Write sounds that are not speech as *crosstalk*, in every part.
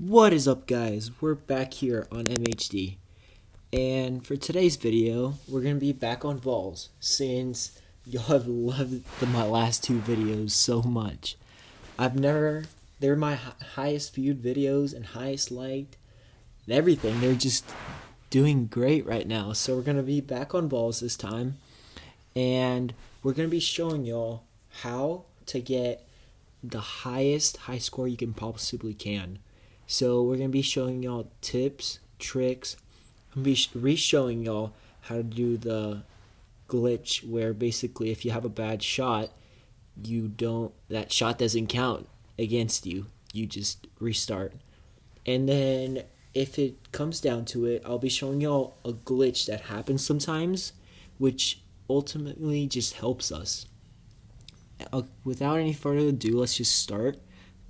What is up guys? We're back here on MHD. And for today's video, we're going to be back on Ballz since y'all have loved the, my last two videos so much. I've never, they're my highest viewed videos and highest liked and everything. They're just doing great right now. So we're going to be back on Ballz this time. And we're going to be showing y'all how to get the highest high score you can possibly can. So we're gonna be showing y'all tips, tricks. I'm gonna be re-showing y'all how to do the glitch where basically if you have a bad shot, you don't that shot doesn't count against you. You just restart. And then if it comes down to it, I'll be showing y'all a glitch that happens sometimes, which ultimately just helps us. Uh, without any further ado, let's just start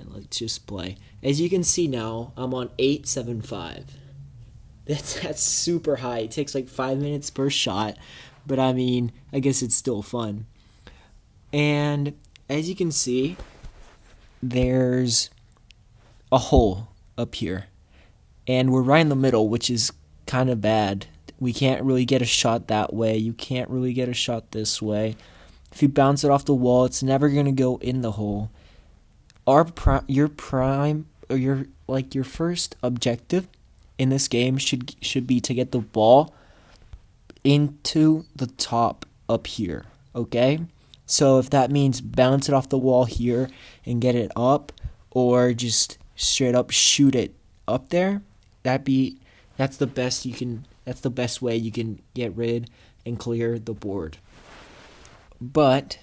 and let's just play. As you can see now, I'm on 875. *laughs* That's that's super high. It takes like 5 minutes per shot, but I mean, I guess it's still fun. And as you can see, there's a hole up here. And we're right in the middle, which is kind of bad. We can't really get a shot that way. You can't really get a shot this way. If you bounce it off the wall, it's never going to go in the hole. Our pri- your prime or your like your first objective in this game should should be to get the ball into the top up here, okay? So if that means bounce it off the wall here and get it up or just straight up shoot it up there, that be that's the best you can that's the best way you can get rid and clear the board but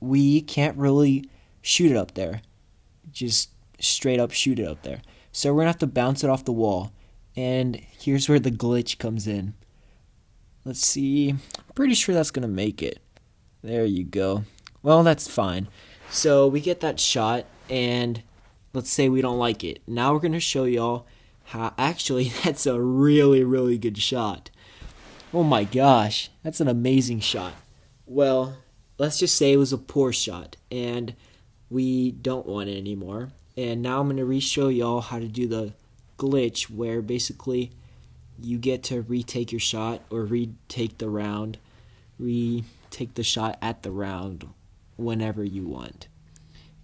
we can't really shoot it up there. Just straight up shoot it up there. So we're to have to bounce it off the wall. And here's where the glitch comes in. Let's see. I'm pretty sure that's to make it. There you go. Well, that's fine. So we get that shot, and let's say we don't like it. Now we're to show y'all how actually *laughs* that's a really, really good shot. Oh my gosh, that's an amazing shot well, let's just say it was a poor shot and we don't want it anymore. And now I'm going to re-show y'all how to do the glitch where basically you get to retake your shot or retake the round, retake the shot at the round whenever you want.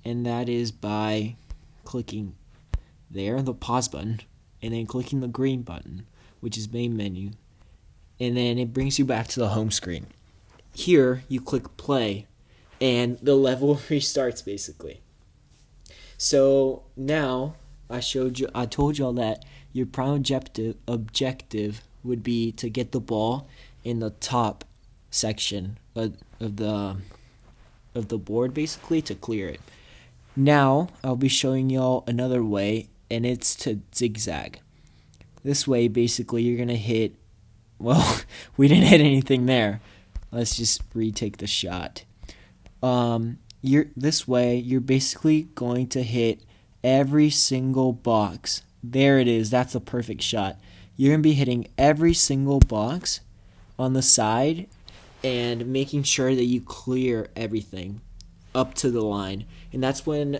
And that is by clicking there, the pause button, and then clicking the green button, which is main menu. And then it brings you back to the home screen. Here, you click play, and the level *laughs* restarts basically. So now I showed you, I told y'all that your prime objective objective would be to get the ball in the top section of, of the of the board basically to clear it. Now I'll be showing y'all another way and it's to zigzag. This way basically you're gonna hit *laughs* well we didn't hit anything there let's just retake the shot. Um, you're this way you're basically going to hit every single box. There it is. That's a perfect shot. You're going to be hitting every single box on the side and making sure that you clear everything up to the line. And that's when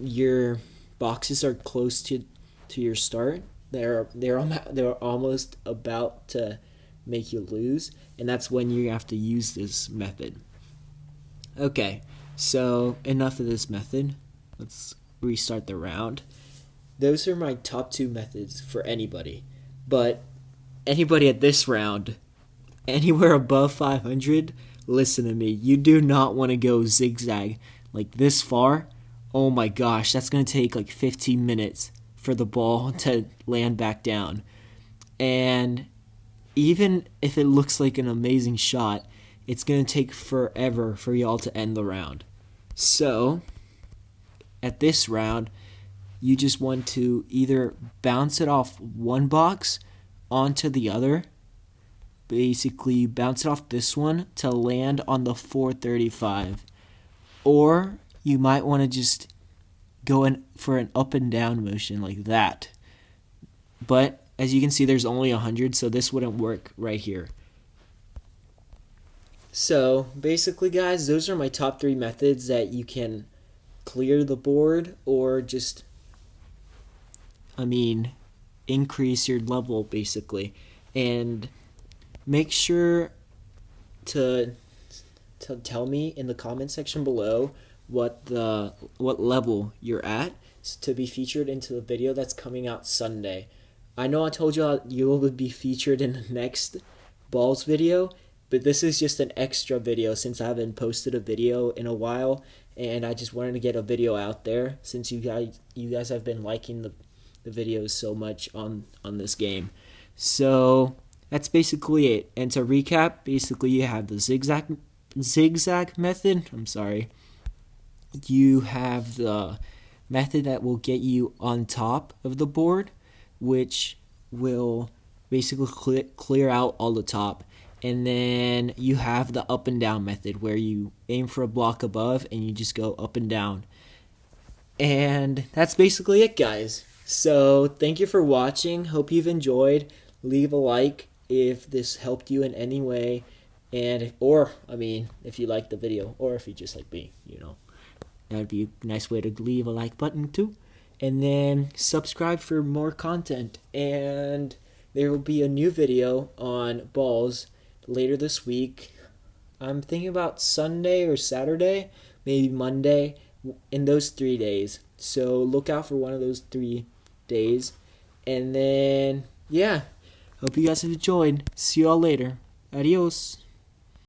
your boxes are close to to your start. They're they're they're almost about to make you lose, and that's when you have to use this method. Okay, so enough of this method. Let's restart the round. Those are my top two methods for anybody, but anybody at this round, anywhere above 500, listen to me. You do not want to go zigzag like this far. Oh my gosh, that's going to take like 15 minutes for the ball *laughs* to land back down. And even if it looks like an amazing shot, it's going to take forever for y'all to end the round. So, at this round, you just want to either bounce it off one box onto the other. Basically, bounce it off this one to land on the 435. Or you might want to just go in for an up and down motion like that. But as you can see, there's only 100, so this wouldn't work right here. So basically, guys, those are my top three methods that you can clear the board or just I mean, increase your level basically. And make sure to to tell me in the comment section below what the what level you're at to be featured into the video that's coming out Sunday. I know I told you you will be featured in the next balls video, but this is just an extra video since I haven't posted a video in a while and I just wanted to get a video out there since you guys you guys have been liking the the videos so much on on this game. So that's basically it. And to recap, basically you have the zigzag zigzag method. I'm sorry. You have the method that will get you on top of the board, which will basically clear, clear out all the top. And then you have the up and down method where you aim for a block above and you just go up and down. And that's basically it, guys. So, thank you for watching. Hope you've enjoyed. Leave a like if this helped you in any way and or I mean, if you like the video or if you just like me, you know. That'd be a nice way to leave a like button too. And then subscribe for more content and there will be a new video on balls later this week. I'm thinking about Sunday or Saturday, maybe Monday, in those three days. So look out for one of those three days. And then, yeah, hope you guys have enjoyed. See y'all later. Adios.